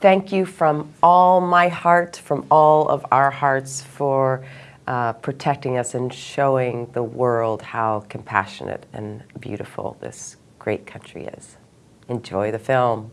thank you from all my heart, from all of our hearts for uh, protecting us and showing the world how compassionate and beautiful this great country is. Enjoy the film.